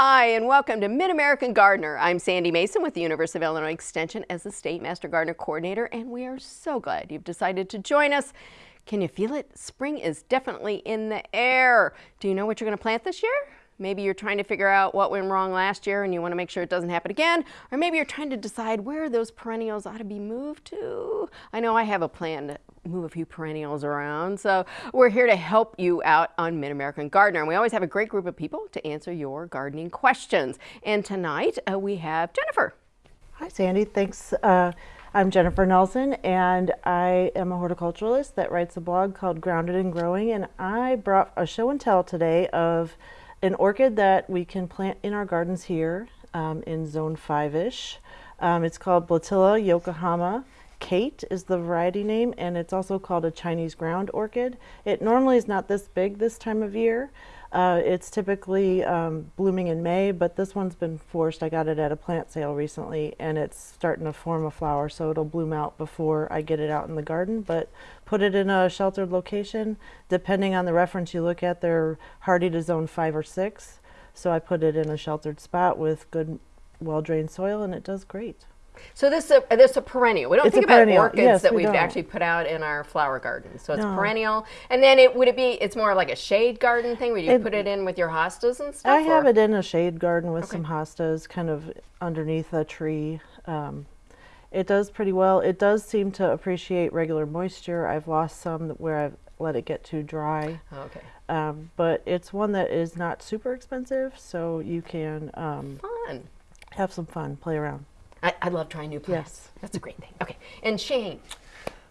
Hi, and welcome to Mid-American Gardener. I'm Sandy Mason with the University of Illinois Extension as the State Master Gardener Coordinator, and we are so glad you've decided to join us. Can you feel it? Spring is definitely in the air. Do you know what you're going to plant this year? Maybe you're trying to figure out what went wrong last year and you want to make sure it doesn't happen again. Or maybe you're trying to decide where those perennials ought to be moved to. I know I have a plan move a few perennials around. So we're here to help you out on Mid-American Gardener. And we always have a great group of people to answer your gardening questions. And tonight uh, we have Jennifer. Hi, Sandy. Thanks. Uh, I'm Jennifer Nelson, and I am a horticulturalist that writes a blog called Grounded and Growing. And I brought a show and tell today of an orchid that we can plant in our gardens here um, in zone 5-ish. Um, it's called Bletilla Yokohama. Kate is the variety name and it's also called a Chinese ground orchid. It normally is not this big this time of year. Uh, it's typically um, blooming in May, but this one's been forced. I got it at a plant sale recently and it's starting to form a flower, so it'll bloom out before I get it out in the garden. But put it in a sheltered location. Depending on the reference you look at, they're hardy to zone five or six. So I put it in a sheltered spot with good, well-drained soil and it does great. So this is a, this is a perennial. We don't It's think about perennial. orchids Yes, that we we've don't. actually put out in our flower garden. So it's No. perennial. And then it would it be it's more like a shade garden thing where you It- put it in with your hostas and stuff? I have or- it in a shade garden with Okay. some hostas kind of underneath a tree. Um, it does pretty well. It does seem to appreciate regular moisture. I've lost some where I've let it get too dry. Okay. Um, but it's one that is not super expensive, so you can um, have some fun, play around. I, I love trying new plants. Yes. That's a great thing. Okay. And Shane.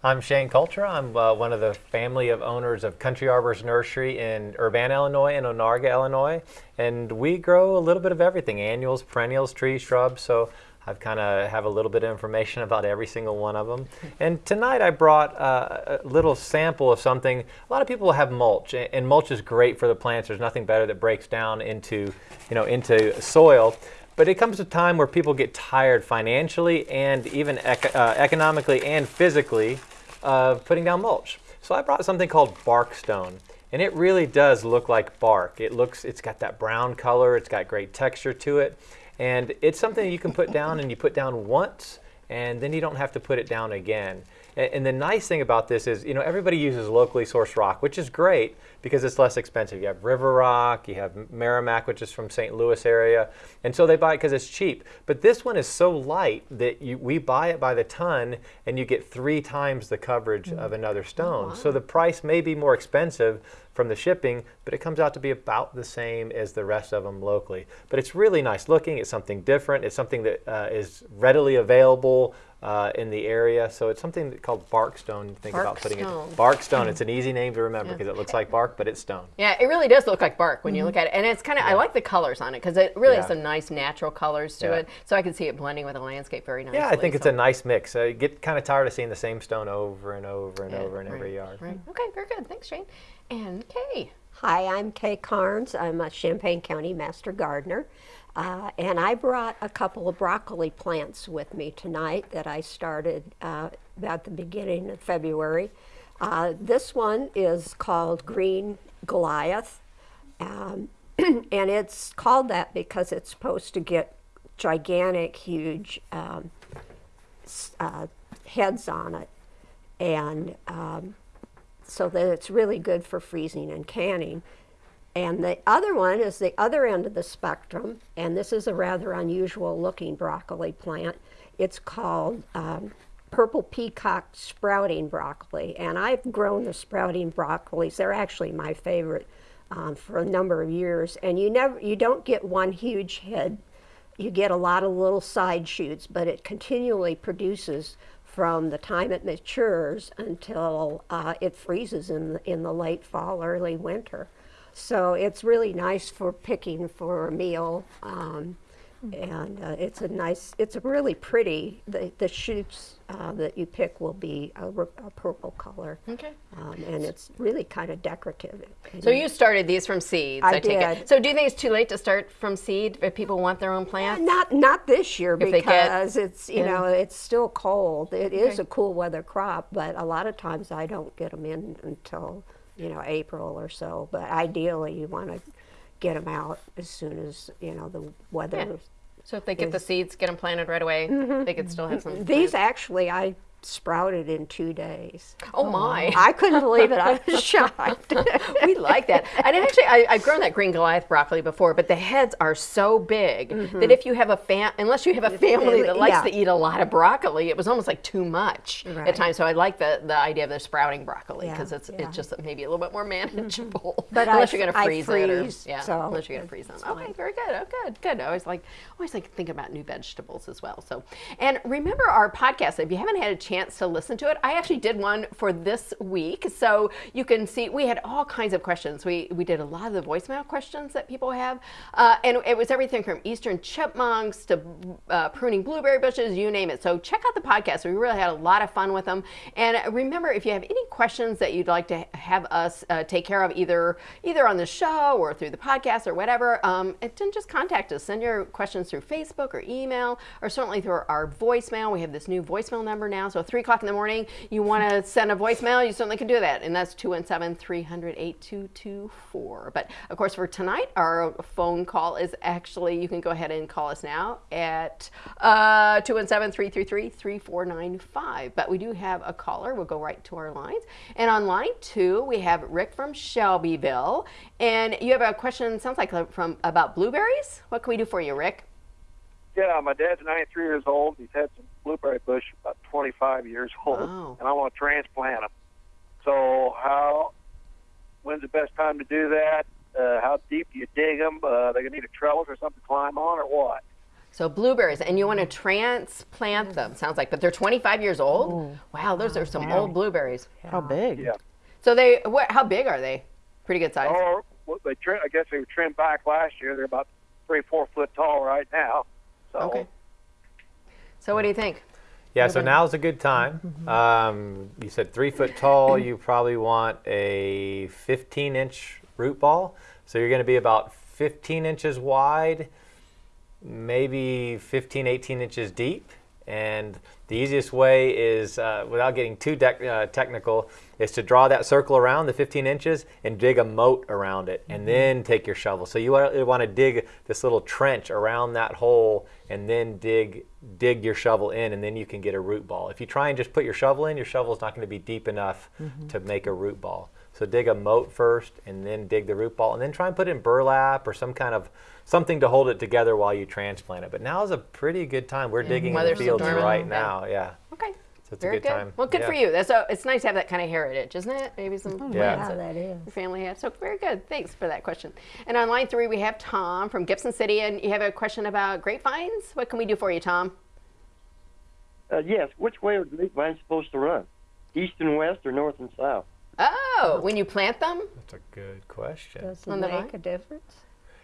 I'm Shane Coulter. I'm uh, one of the family of owners of Country Arbors Nursery in Urbana, Illinois and Onarga, Illinois. And we grow a little bit of everything, annuals, perennials, trees, shrubs. So I've kind of have a little bit of information about every single one of them. And tonight I brought uh, a little sample of something. A lot of people have mulch, and mulch is great for the plants. There's nothing better that breaks down into, you know, into soil. But it comes a time where people get tired financially and even ec- uh, economically and physically of putting down mulch. So I brought something called bark stone. And it really does look like bark. It looks, it's got that brown color, it's got great texture to it. And it's something you can put down and you put down once and then you don't have to put it down again. A- And the nice thing about this is, you know, everybody uses locally sourced rock, which is great because it's less expensive. You have River Rock, you have Meramec, which is from St. Louis area, and so they buy it because it's cheap. But this one is so light that you, we buy it by the ton, and you get three times the coverage of another stone. So the price may be more expensive from the shipping, but it comes out to be about the same as the rest of them locally. But it's really nice looking. It's something different. It's something that uh, is readily available uh, in the area. So it's something called barkstone. Think about putting Barkstone. it. Barkstone. It's an easy name to remember because it looks like bark, but it's stone. Yeah, it really does look like bark when you look at it. And it's kind of, I like the colors on it because it really has some nice natural colors to Yeah. it. So I can see it blending with the landscape very nicely. Yeah, I think it's a nice mix. You get kind of tired of seeing the same stone over and over and Yeah, over in every yard. Right. Okay, very good. Thanks, Shane. And Kay. Hi, I'm Kay Carnes. I'm a Champaign County Master Gardener. Uh, and I brought a couple of broccoli plants with me tonight that I started uh, at the beginning of February. Uh, this one is called Green Goliath. Um, and it's called that because it's supposed to get gigantic, huge um, uh, heads on it. And um, so that it's really good for freezing and canning. And the other one is the other end of the spectrum, and this is a rather unusual looking broccoli plant. It's called um, purple peacock sprouting broccoli, and I've grown the sprouting broccolis. They're actually my favorite um, for a number of years. And you never, you don't get one huge head. You get a lot of little side shoots, but it continually produces from the time it matures until uh, it freezes in the, in the late fall, early winter. So it's really nice for picking for a meal. Um, and uh, it's a nice, it's a really pretty, the, the shoots uh, that you pick will be a purple color. Okay. Um, and it's really kind of decorative. So you started these from seeds, I take it. did. So do you think it's too late to start from seed if people want their own plants? Not not this year If they get because it's you in. know it's still cold. It is Okay. a cool weather crop, but a lot of times I don't get them in until you know April or so. But ideally, you want to get them out as soon as you know the weather. Yeah. So if they get the seeds, get them planted right away, mm-hmm. they could still have some. These plants. actually I sprouted in two days. Oh my. I couldn't believe it. I was shocked. we like that. And actually, I, I've grown that green Goliath broccoli before, but the heads are so big mm-hmm. that if you have a fam, unless you have a family that likes Yeah. to eat a lot of broccoli, it was almost like too much Right. at times. So I like the, the idea of the sprouting broccoli Yeah, because it's yeah. it's just maybe a little bit more mm-hmm. manageable. But unless f- you're going to freeze it, or, yeah, so unless you're going to freeze them. it's Okay, fine. very good. Oh, good, good. I always like always like thinking about new vegetables as well. So, and remember our podcast. If you haven't had a chance to listen to it, I actually did one for this week, so you can see we had all kinds of questions. We we did a lot of the voicemail questions that people have, uh, and it was everything from eastern chipmunks to uh, pruning blueberry bushes, you name it. So check out the podcast. We really had a lot of fun with them. And remember, if you have any questions that you'd like to have us uh, take care of, either either on the show or through the podcast or whatever, um, then just contact us. Send your questions through Facebook or email, or certainly through our voicemail. We have this new voicemail number now. So three o'clock in the morning, you want to send a voicemail, you certainly can do that, and that's 217-300-8224. But of course, for tonight, our phone call is actually you can go ahead and call us now at uh, 217-333-3495. But we do have a caller. We'll go right to our lines. And on line two, we have Rick from Shelbyville, and you have a question. Sounds like from about blueberries. What can we do for you, Rick? Yeah, my dad's 93 years old. He's had some blueberry bush about 25 years old, Wow. and I want to transplant them. So, how? When's the best time to do that? Uh, how deep do you dig them? Uh, they gonna need a trellis or something to climb on, or what? So blueberries, and you want to transplant them. Sounds like, but they're 25 years old. Wow, those are some old blueberries. How big? Yeah. So they, what, how big are they? Pretty good size. Or what they trim, I guess they were trimmed back last year. They're about three, four foot tall right now. So, Okay. So what do you think? Yeah, so now's a good time. Um, you said three foot tall. You probably want a 15 inch root ball. So you're going to be about 15 inches wide, maybe 15, 18 inches deep. And the easiest way is, uh, without getting too uh, technical, is to draw that circle around the 15 inches and dig a moat around it, and then take your shovel. So you want to dig this little trench around that hole, and then dig dig your shovel in, and then you can get a root ball. If you try and just put your shovel in, your shovel's not going to be deep enough to make a root ball. So dig a moat first, and then dig the root ball, and then try and put in burlap or some kind of something to hold it together while you transplant it. But now is a pretty good time. We're digging in the fields dormant. right Yeah. now. Yeah. Okay. So it's a Very good time. Well, good Yeah. for you. That's so. It's nice to have that kind of heritage, isn't it? Maybe some Yeah. Yeah, that that is. your family had. So very good. Thanks for that question. And on line three, we have Tom from Gibson City, and you have a question about grapevines. What can we do for you, Tom? Uh, yes. Which way are the grapevines supposed to run? East and west or north and south? Oh, when you plant them. That's a good question. Does On it make vine? a difference?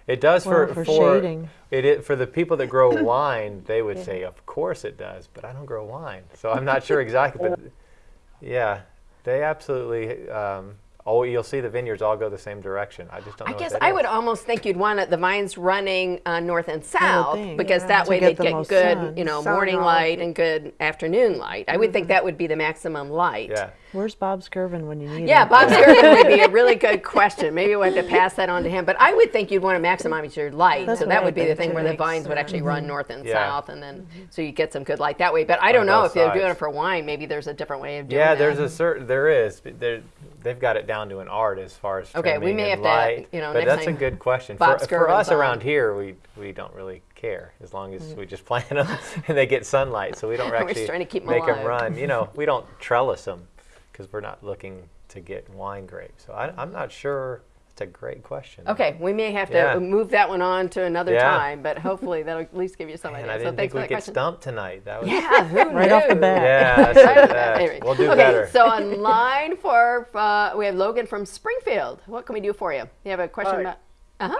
It does for Well, for shading. It, it for the people that grow wine. They would say, of course it does, but I don't grow wine, so I'm not sure exactly. But yeah, they absolutely. Um, oh, you'll see the vineyards all go the same direction. I just don't I know. what guess I is. would almost think you'd want it, the vines running uh, north and south think, because yeah. that To way get they'd the get good, sun. you know, Sun morning light and good afternoon light. I would think that would be the maximum light. Yeah. Where's Bob Skirvin when you need Yeah, him? Bob Skirvin would be a really good question. Maybe we'll have to pass that on to him. But I would think you'd want to maximize your light. That's so what that I would be the thing where the Makes vines would actually run mm-hmm. north and Yeah. south, and then so you get some good light that way. But I don't know both if they're doing it for wine. Maybe there's a different way of doing it. Yeah, that. there's a certain there is. There, they've got it down to an art as far as Okay, we may and have to, light. you know, but next that's time a good question. Bob for, for Skirvin's us around here, we we don't really care as long as mm. we just plant them and they get sunlight. So we don't actually trying to keep 'em make alive. them run. You know, we don't trellis them because we're not looking to get wine grapes. So I, I'm not sure. It's a great question. Okay, we may have to Yeah. move that one on to another Yeah. time, but hopefully that'll at least give you some And idea. I so didn't thanks think for we that could question. stump tonight. That was Yeah, who Right off the bat. Yeah, that's it, that. Anyway, we'll do okay, better. so on line four, uh, we have Logan from Springfield. What can we do for you? You have a question Hi. about? Uh-huh.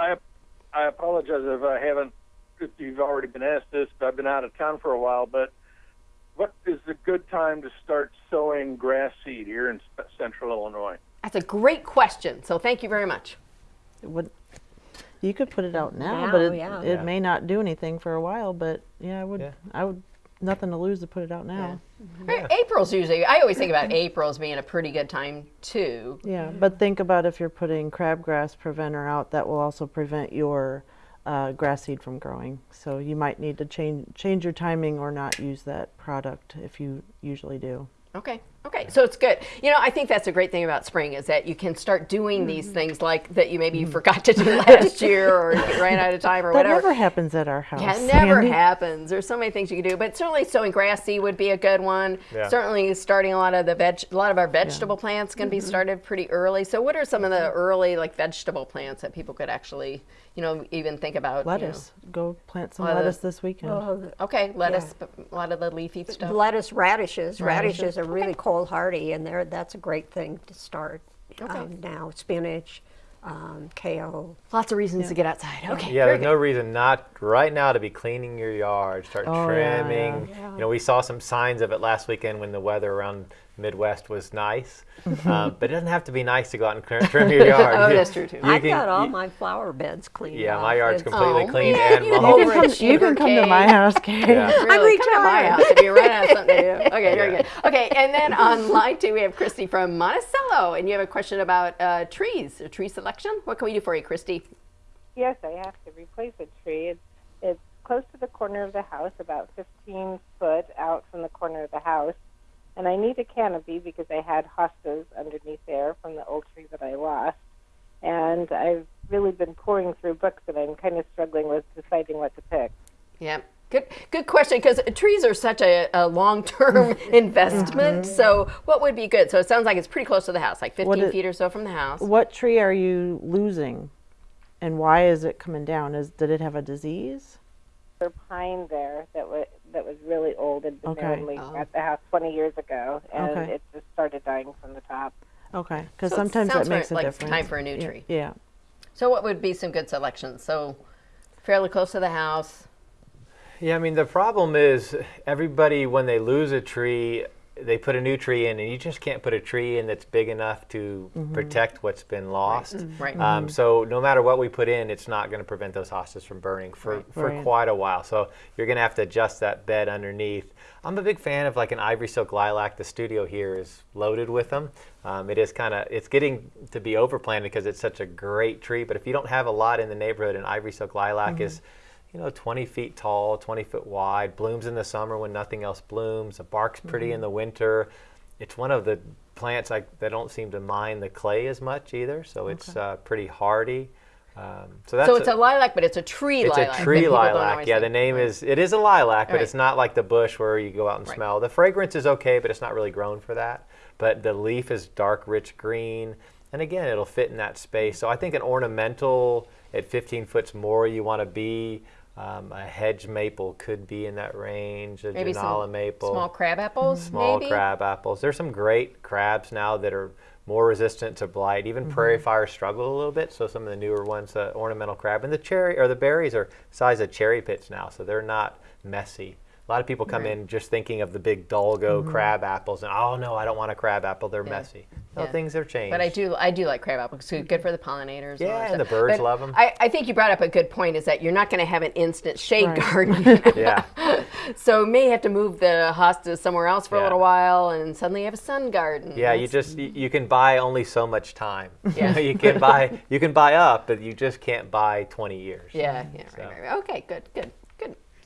I I apologize if I haven't if you've already been asked this, but I've been out of town for a while. But what is a good time to start sowing grass seed here in central Illinois? That's a great question. So thank you very much. Would, you could put it out now, Now, but it, yeah. it Yeah. may not do anything for a while. But yeah, I would Yeah. I would nothing to lose to put it out now. Right, April's usually, I always think about April as being a pretty good time too. Yeah, but think about if you're putting crabgrass preventer out, that will also prevent your uh, grass seed from growing. So you might need to change change your timing or not use that product if you usually do. Okay. Okay. So it's good. You know, I think that's a great thing about spring is that you can start doing these Mm-hmm. things like that you maybe you forgot to do last year or you ran out of time or That whatever. never happens at our house. Yeah, it never Sandy. happens. There's so many things you can do, but certainly sowing grass seed would be a good one. Yeah. Certainly starting a lot of the veg, a lot of our vegetable plants can be Mm-hmm. started pretty early. So what are some of the early like vegetable plants that people could actually, you know, even think about? you know? Lettuce. Go plant some Lettuce. lettuce this weekend. Okay, lettuce, but a lot of the leafy stuff. Lettuce, radishes. Radishes, Radishes. are really cold hardy, and they're, that's a great thing to start Okay. um, now. Spinach, um, kale. Lots of reasons to get outside. Okay. Yeah, very there's no reason not right now to be cleaning your yard, start Oh, yeah, trimming. You know, we saw some signs of it last weekend when the weather around Midwest was nice. um, but it doesn't have to be nice to go out and cr- trim your yard. Oh, You- that's true, too. you I've can- got all you- my flower beds cleaned Yeah, my yard's It's- completely Oh, cleaned yeah, and you mowed. You can, come, you can come to my house, Kate. Yeah. Really, come to my house if you run out of something to do. Okay, very Yeah. good. Okay, and then on line two, we have Christy from Monticello, and you have a question about uh, trees, or tree selection. What can we do for you, Christy? Yes, I have to replace a tree. It's, it's close to the corner of the house, about 15 foot out from the corner of the house. And I need a canopy because I had hostas underneath there from the old tree that I lost. And I've really been pouring through books and I'm kind of struggling with deciding what to pick. Yeah. Good, good question. Because trees are such a, a long-term mm-hmm. investment. So, what would be good? So, it sounds like it's pretty close to the house, like 15 it- feet or so from the house. What tree are you losing, and why is it coming down? Is did it have a disease? There's a pine there that was that was really old and been Okay. there only Oh. at the house 20 years ago, and Okay. it just started dying from the top. Okay, because So it sometimes sounds that makes like a it's difference. time for a new Yeah, tree. Yeah. So, what would be some good selections? So, fairly close to the house. Yeah, I mean the problem is everybody when they lose a tree, they put a new tree in, and you just can't put a tree in that's big enough to protect what's been lost. Right. Um, so no matter what we put in, it's not going to prevent those hostas from burning for, for Right. quite a while. So you're going to have to adjust that bed underneath. I'm a big fan of like an ivory silk lilac. The studio here is loaded with them. Um, it is kind of it's getting to be overplanted because it's such a great tree. But if you don't have a lot in the neighborhood, an ivory silk lilac is you know, 20 feet tall, 20 foot wide, blooms in the summer when nothing else blooms. The bark's pretty in the winter. It's one of the plants like that don't seem to mind the clay as much either, so it's uh, pretty hardy. Um, so that's So, it's a lilac, but it's a tree it's lilac. a tree lilac. Yeah, the name Right. is it is a lilac, but Right. it's not like the bush where you go out and Right. smell. The fragrance is okay, but it's not really grown for that. But the leaf is dark, rich green, and again, it'll fit in that space. So I think an ornamental at 15 foot's more you want to be. Um, a hedge maple could be in that range. A Maybe Ginnala some maple small crab apples, small maybe? crab apples. There's some great crabs now that are more resistant to blight. Even prairie fire struggle a little bit. So some of the newer ones, uh, ornamental crab, and the cherry or the berries are size of cherry pits now, so they're not messy. A lot of people come in just thinking of the big Dolgo mm-hmm. crab apples, and oh no, I don't want a crab apple. They're messy. No, Yeah. things have changed. But I do, I do like crab apples. It's good for the pollinators. Yeah, that and the birds But them. I, I think you brought up a good point. Is that you're not going to have an instant shade Right. garden. Yeah. so may have to move the hostas somewhere else for a little while, and suddenly you have a sun garden. Yeah, you just you, you can buy only so much time. Yeah. you can buy you can buy up, but you just can't buy 20 years. Yeah, yeah, So. right, right, right. Okay, good, good,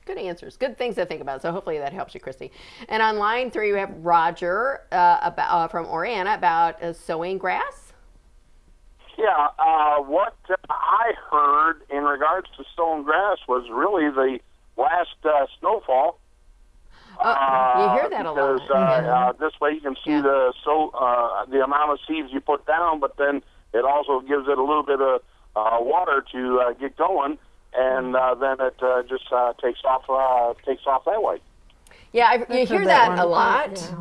good, answers. Good things to think about. So hopefully that helps you, Christy. And on line three, we have Roger uh, about, uh, from Oriana about uh, sowing grass. Yeah, uh, what uh, I heard in regards to stone grass was really the last uh, snowfall. Oh, you hear that a lot. because, this way you can see Yeah. the so uh, the amount of seeds you put down, but then it also gives it a little bit of uh, water to uh, get going, and uh, then it uh, just uh, takes off uh, takes off that way. Yeah, I, you heard hear that that, a lot.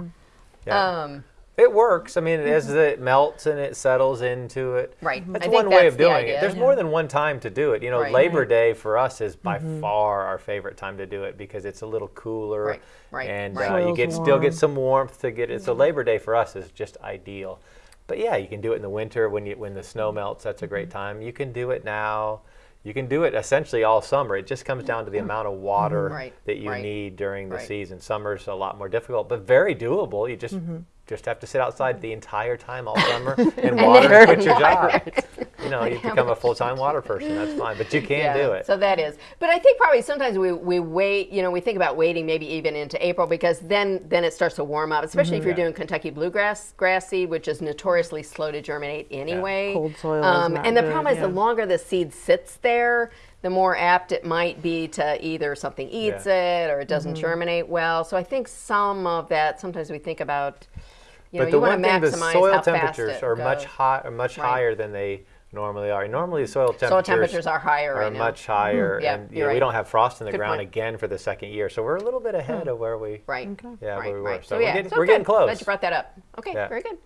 Yeah. Um, It works. I mean, as it melts and it settles into it. Right. That's I think one way that's of doing idea. it. There's more than one time to do it. You know, Right. Labor Day for us is by far our favorite time to do it because it's a little cooler. Right, right, And right. Uh, you Soil's get still get some warmth to get it. So Labor Day for us is just ideal. But yeah, you can do it in the winter when you when the snow melts. That's a great time. You can do it now. You can do it essentially all summer. It just comes down to the amount of water Right, that you right, need during the right. season. Summer's a lot more difficult, but very doable. You just Mm-hmm. Just have to sit outside the entire time all summer and water and quit your job. You know, you become a full-time water person. That's fine, but you can do it. So that is. But I think probably sometimes we, we wait, you know, we think about waiting maybe even into April because then then it starts to warm up, especially if you're Mm-hmm. Yeah. doing Kentucky bluegrass grass seed, which is notoriously slow to germinate anyway. Um, Cold soil is not and the good, problem is the longer the seed sits there, the more apt it might be to either something eats it or it doesn't Mm-hmm. germinate well. So I think some of that sometimes we think about you know, but the you one thing, the soil temperatures it are much goes. high, are much Right. higher than they normally are. Normally, the soil temperatures, Soil temperatures are higher are right now. much higher, Yeah, and you you're know, we don't have frost in the Good ground point. again for the second year, so we're a little bit ahead of where we. Right. Yeah, right, where we were. right. So So, we're yeah, getting- so we're getting good. close. Glad you brought that up. Okay, Yeah. very good.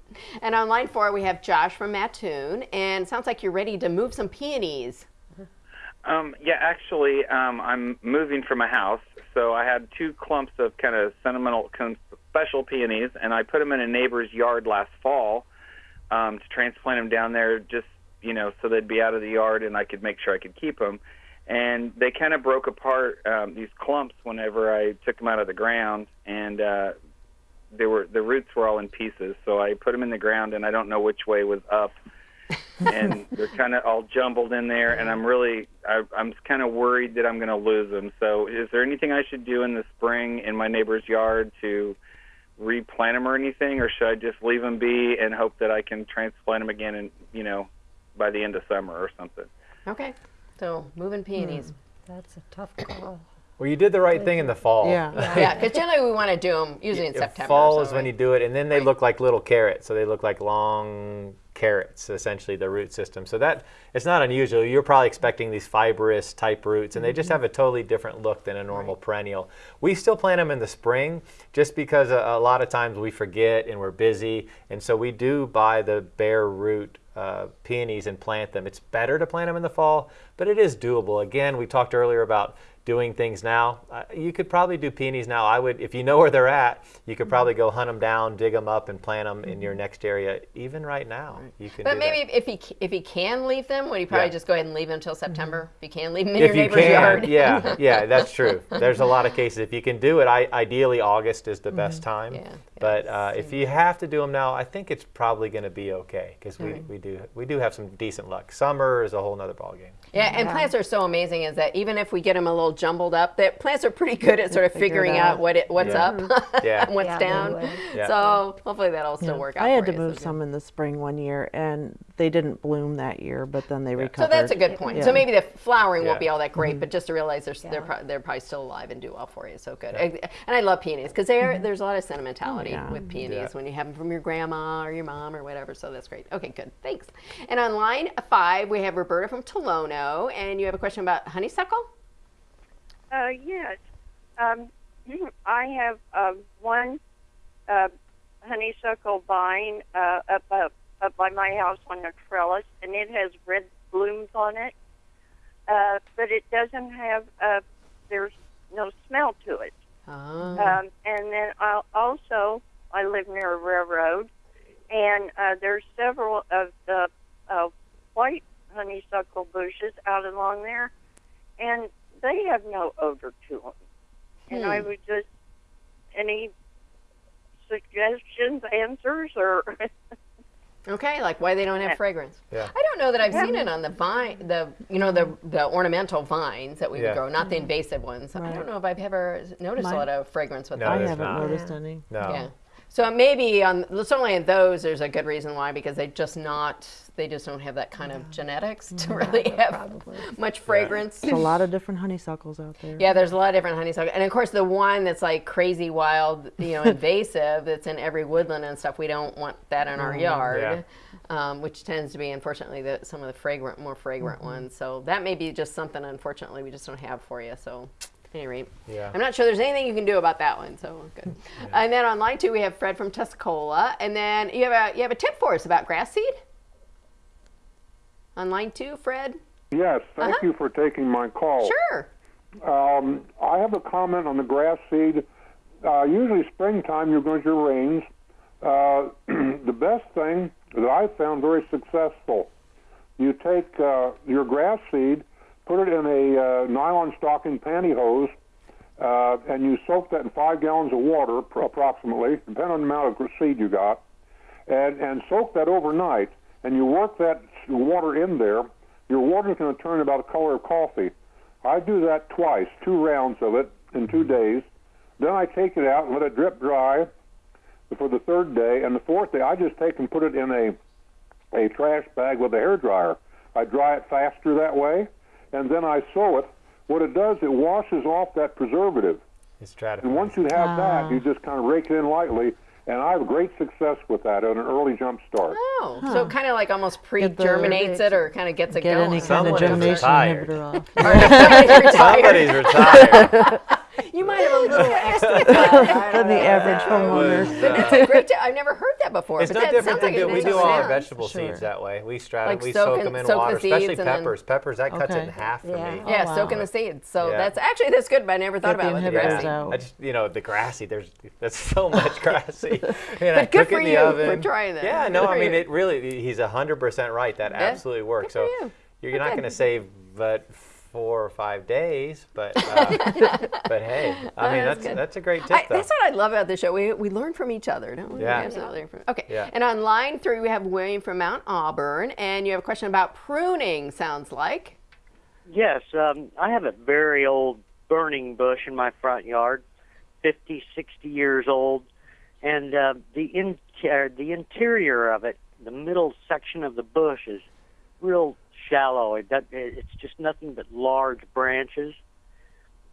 And on line four, we have Josh from Mattoon, and sounds like you're ready to move some peonies. Um, yeah, actually, um, I'm moving from a house, so I had two clumps of kind of sentimental, con- special peonies, and I put them in a neighbor's yard last fall um, to transplant them down there, just you know, so they'd be out of the yard, and I could make sure I could keep them. And they kind of broke apart um, these clumps whenever I took them out of the ground, and uh, they were the roots were all in pieces. So I put them in the ground, and I don't know which way was up and they're kind of all jumbled in there. And I'm really, I, I'm kind of worried that I'm going to lose them. So, is there anything I should do in the spring in my neighbor's yard to replant them or anything, or should I just leave them be and hope that I can transplant them again, and you know, by the end of summer or something? Okay, so moving peonies. Hmm. That's a tough call. Well, you did the right thing in the fall. Yeah. Yeah, because generally we want to do them usually in September. Fall so, is when you do it, and then they look like little carrots. So they look like long carrots, essentially the root system. So that it's not unusual. You're probably expecting these fibrous type roots, and they just have a totally different look than a normal perennial. We still plant them in the spring, just because a, a lot of times we forget and we're busy, and so we do buy the bare root. Uh, peonies and plant them. It's better to plant them in the fall, but it is doable. Again, we talked earlier about doing things now. Uh, you could probably do peonies now. I would, if you know where they're at, you could probably go hunt them down, dig them up, and plant them in your next area. Even right now, you can. But do maybe that. if he if he can leave them, would he probably Yeah. just go ahead and leave them until September? If you can leave them in if your you neighbor's can, yard. yeah, yeah, that's true. There's a lot of cases. If you can do it, I, ideally August is the best time. Yeah, yeah, but uh, if you have to do them now, I think it's probably going to be okay because we, we do we do have some decent luck. Summer is a whole nother ballgame. Yeah, and plants are so amazing is that even if we get them a little jumbled up, that plants are pretty good at sort of figuring out. out what it what's Yeah. up mm-hmm. Yeah. and what's Yeah, down. Yeah. So hopefully that'll still work out. I had for to you, move so some in the spring one year, and they didn't bloom that year, but then they recovered. So that's a good point. Yeah. So maybe the flowering won't be all that great, mm-hmm. but just to realize they're, they're, pro- they're probably still alive and do well for you. So good. And I love peonies because mm-hmm. there's a lot of oh, sentimentality yeah. with peonies Yeah. when you have them from your grandma or your mom or whatever. So that's great. Okay, good. Thanks. And on line five, we have Roberta from Tolono, and you have a question about honeysuckle? Uh, yes. Um, I have uh, one uh, honeysuckle vine uh, up, up up by my house on a trellis, and it has red blooms on it. Uh, but it doesn't have. Uh, there's no smell to it. Oh. Um, and then I also I live near a railroad, and uh, there's several of the uh, white honeysuckle bushes out along there, and they have no odor to them. And I Hmm. would just any suggestions, answers, or Okay, like why they don't have fragrance. Yeah. I don't know that I've seen it on the vine, the you know the the ornamental vines that we Yeah. would grow, not the invasive ones. I don't know if I've ever noticed a lot of fragrance with No, I haven't not. noticed any. No. Yeah. So maybe on certainly in those, there's a good reason why because they just not they just don't have that kind of genetics to really have much fragrance. There's a lot of different honeysuckles out there. Yeah, there's a lot of different honeysuckle, and of course the one that's like crazy wild, you know, invasive that's in every woodland and stuff. We don't want that in our yard, um, which tends to be unfortunately the, some of the fragrant, more fragrant ones. So that may be just something unfortunately we just don't have for you. So. At any rate, Yeah. I'm not sure there's anything you can do about that one. So good. And then on line two we have Fred from Tuscola, and then you have a you have a tip for us about grass seed. On line two, Fred. Yes, thank Uh-huh. you for taking my call. Sure. Um, I have a comment on the grass seed. Uh, usually, springtime, you're going to your rains. Uh, the best thing that I found very successful, you take uh, your grass seed, put it in a uh, nylon stocking pantyhose, uh, and you soak that in five gallons of water, pr- approximately, depending on the amount of seed you got, and, and soak that overnight, and you work that water in there. Your water is going to turn about the color of coffee. I do that twice, two rounds of it in two days. Then I take it out and let it drip dry for the third day, and the fourth day I just take and put it in a a trash bag with a hair dryer. I dry it faster that way, and then I sow it. What it does, it washes off that preservative. It's stratifying. And once you have that, ah. you just kind of rake it in lightly, and I have great success with that on an early jump start. Oh, so it kind of like almost pre-germinates it or kind of gets it Get going. any kind Someone is germination inhibitor off. Somebody's retired. Somebody's retired. You might have a little extra time. Than the average That homeowner. was, It's a great tip. I've never heard that before. It's but no that different sounds than like do, an we do all our vegetable Sure. seeds that way. We strat Like we soak soak them in soak the water, especially seeds and then- peppers. Peppers that cuts it in half for Yeah. me. Oh, yeah, Oh, wow. soaking the seeds. So Yeah. that's actually that's good, but I never thought Get the about it with the inhibitors grassy. out. I just you know the grassy. There's that's so much grassy. and I But good for it in the you for oven. trying that. Yeah, no, I mean it really. He's hundred percent right. That absolutely works. So you. you're not going to save but four or five days, but uh, but hey, I mean that's that's good. that's a great tip I, that's what I love about the show. We, we learn from each other, don't we? Yeah. We absolutely learn Okay. Yeah. And on line three, we have William from Mount Auburn, and you have a question about pruning. Sounds like. Yes, um, I have a very old burning bush in my front yard, 50, 60 years old, and uh, the in, uh, the interior of it, the middle section of the bush is real shallow. It, does- it's just nothing but large branches.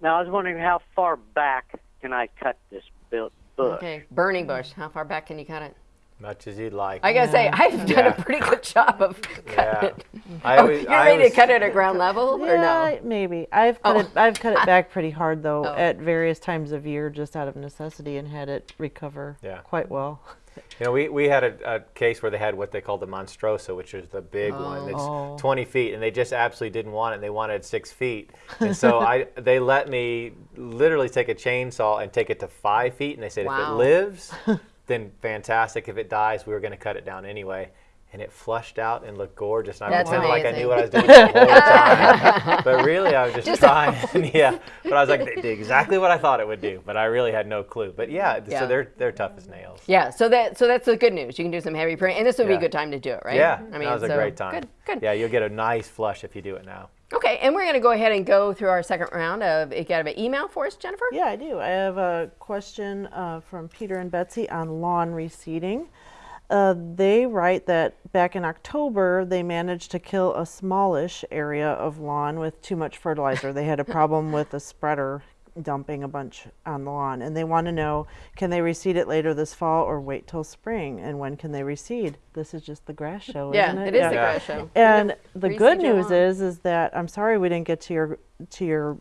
Now I was wondering how far back can I cut this bush? Okay. Burning bush. How far back can you cut it? Much as you'd like. I gotta say, I've done Yeah. a pretty good job of cutting Yeah. it. I oh, you're I ready always- to cut it at ground level, or Yeah, no? maybe. I've cut Oh. it. I've cut it back pretty hard though Oh. at various times of year, just out of necessity, and had it recover Yeah. quite well. You know, we, we had a, a case where they had what they called the Monstrosa, which is the big one. It's Oh. 20 feet, and they just absolutely didn't want it. and They wanted six feet, and so I they let me literally take a chainsaw and take it to five feet, and they said if it lives, then fantastic. If it dies, we were going to cut it down anyway. And it flushed out and looked gorgeous. And I That's pretended like I knew what I was doing the whole time. but really, I was just, Just- trying. yeah. But I was like, they did exactly what I thought it would do. But I really had no clue. But yeah, Yeah. so they're they're tough as nails. Yeah. So that so that's the good news. You can do some heavy pruning, and this would be a good time to do it, right? Yeah, I mean, that was a so- great time. Good. Good. Yeah, you'll get a nice flush if you do it now. Okay, and we're going to go ahead and go through our second round of. You got an email for us, Jennifer? Yeah, I do. I have a question uh, from Peter and Betsy on lawn reseeding. Uh, they write that back in October they managed to kill a smallish area of lawn with too much fertilizer. they had a problem with a spreader dumping a bunch on the lawn, and they want to know can they reseed it later this fall or wait till spring? And when can they reseed? This is just the grass show, Yeah, isn't it? it is the grass show. And the good news is, is that I'm sorry we didn't get to your to your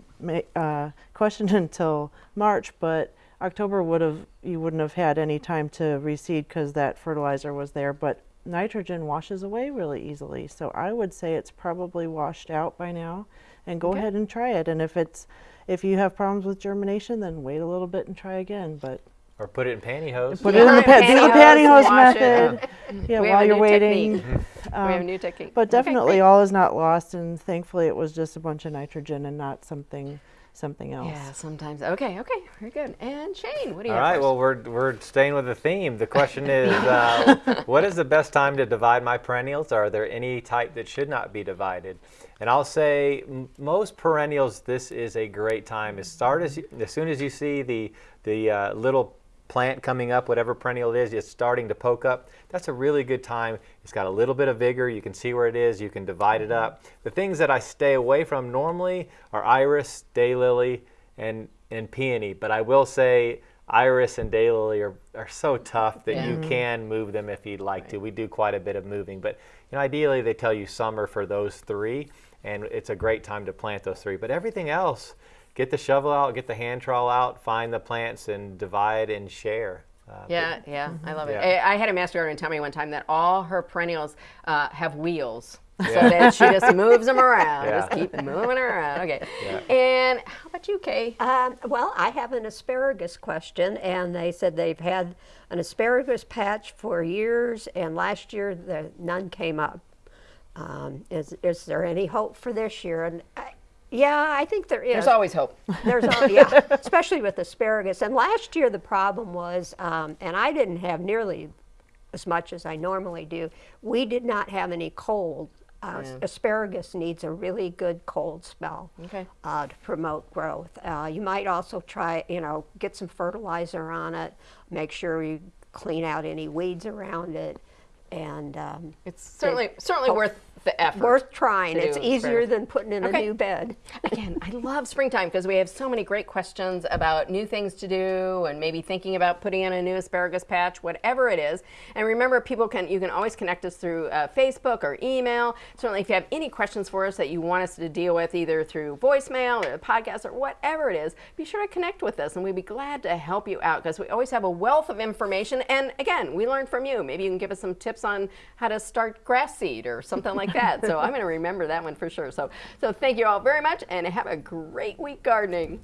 uh, question until March, but October would have you wouldn't have had any time to reseed because that fertilizer was there. But nitrogen washes away really easily, so I would say it's probably washed out by now. And go Okay. ahead and try it. And if it's if you have problems with germination, then wait a little bit and try again. But Or put it in pantyhose. put Yeah. it in the Put it pa- do the pantyhose, pantyhose wash it. method. Yeah, We while you're waiting. technique. we have a Um, new technique. But definitely, great. all is not lost, and thankfully, it was just a bunch of nitrogen and not something something else. Yeah, sometimes. Okay, okay, very good. And Shane, what do you All have? right. for? Well, we're we're staying with the theme. The question is, uh, what is the best time to divide my perennials? Are there any type that should not be divided? And I'll say most perennials, this is a great time. As start as you, as soon as you see the the uh, little plant coming up, whatever perennial it is, it's starting to poke up. That's a really good time. It's got a little bit of vigor. You can see where it is. You can divide it up. Mm-hmm. The things that I stay away from normally are iris, daylily, and and peony. But I will say iris and daylily are, are so tough that you can move them if you'd like to. We do quite a bit of moving, but you know, ideally they tell you summer for those three, and it's a great time to plant those three. But everything else, get the shovel out, get the hand trowel out, find the plants, and divide and share. Uh, but- Yeah, yeah, I love it. Yeah. I, I had a master gardener tell me one time that all her perennials uh, have wheels. So Yeah. that she just moves them around. Yeah. Just keep moving around. Okay. Yeah. And how about you, Kay? Um, well, I have an asparagus question, and they said they've had an asparagus patch for years, and last year the, none came up. Um, is, is there any hope for this year? And I, Yeah, I think there is. There's always hope. There's al- yeah, especially with asparagus. And last year the problem was, um, and I didn't have nearly as much as I normally do. We did not have any cold. Uh, Yeah. Asparagus needs a really good cold spell Okay. uh, to promote growth. Uh, you might also try, you know, get some fertilizer on it. Make sure you clean out any weeds around it, and um, It's certainly certainly worth the effort. worth trying. It's easier asparagus. than putting in Okay. a new bed. Again, I love springtime because we have so many great questions about new things to do and maybe thinking about putting in a new asparagus patch, whatever it is. And remember, people can you can always connect us through uh, Facebook or email. Certainly, if you have any questions for us that you want us to deal with, either through voicemail or the podcast or whatever it is, be sure to connect with us, and we'd be glad to help you out because we always have a wealth of information. And again, we learn from you. Maybe you can give us some tips on how to start grass seed or something like So I'm going to remember that one for sure. So, so thank you all very much and have a great week gardening.